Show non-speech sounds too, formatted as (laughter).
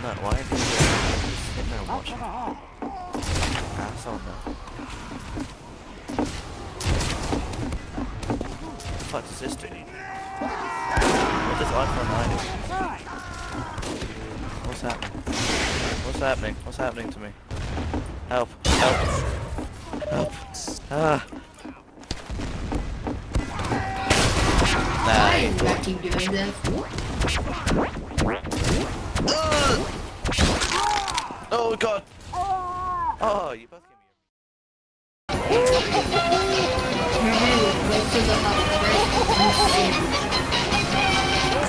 Why are you just sitting there watching? No. What the fuck does this do? What does iPhone 9 do? What's happening? What's happening? What's happening to me? Help! Help! Help! Ah! Why is that keep doing this? Oh god! Oh, you both gave me (laughs) Remove, (laughs)